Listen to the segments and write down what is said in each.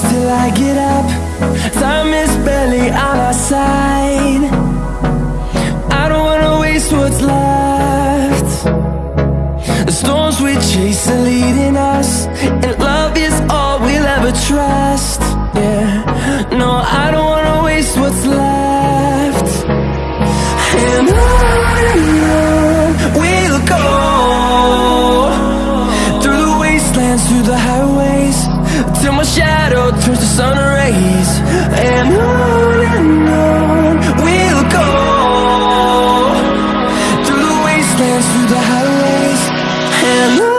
till I get up. Time is barely on our side. I don't wanna waste what's left. The storms we chase are leading us And love is all we'll ever trust. Yeah, no, I don't wanna waste what's left. And on and on we'll go. Through the wastelands, through the highways Till my shadow turns to sun rays And on and on we'll go. Through the wastelands, through the highways And on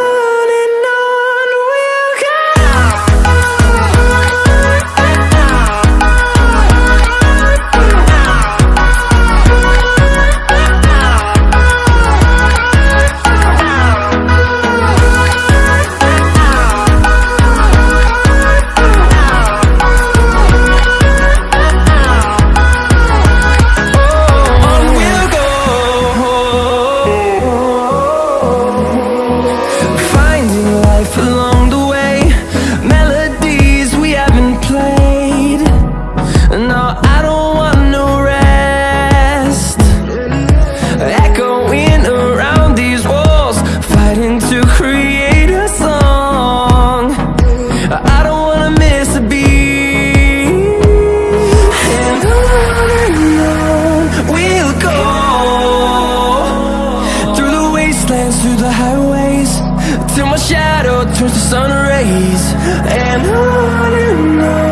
turns to sun rays And on and on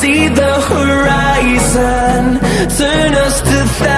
see the horizon. Turn us to thousands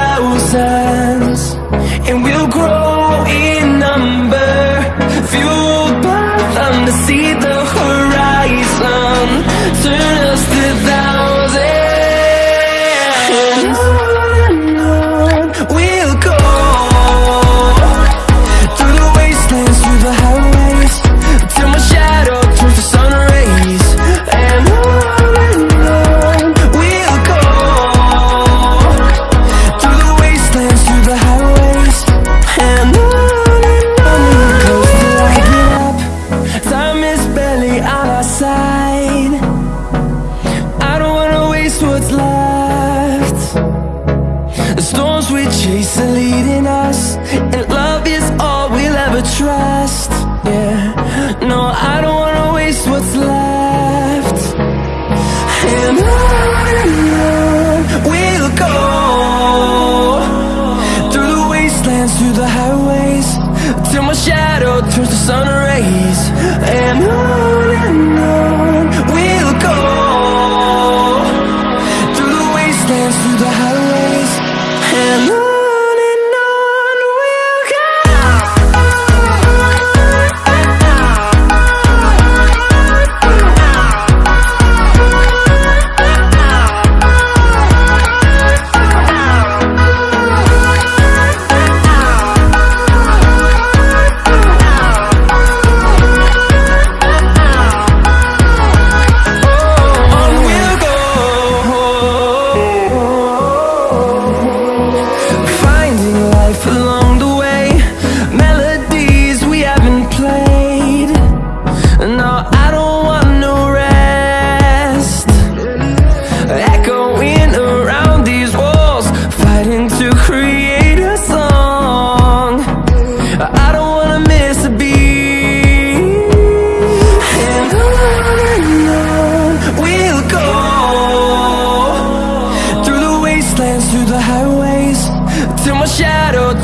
storms we chase are leading us. And love is all we'll ever trust. Yeah, no, I don't wanna waste what's left. And on we'll go. Through the wastelands, through the highways Till my shadow turns to sun rays. And on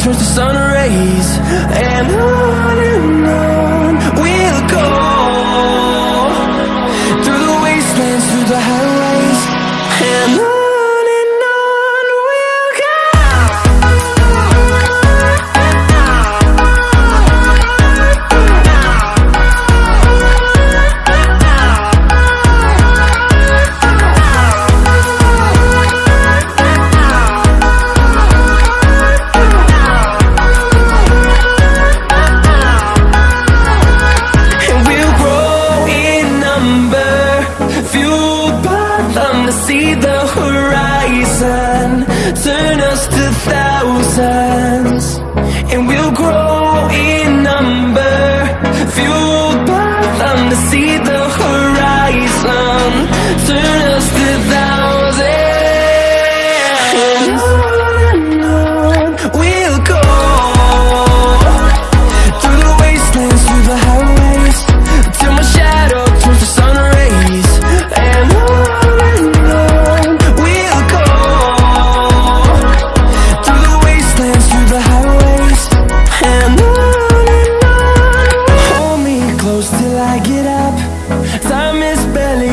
turns to sun rays and I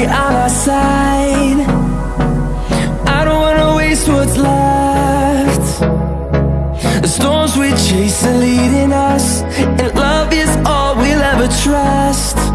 light on our side. I don't wanna waste what's left. The storms we chase are leading us And love is all we'll ever trust.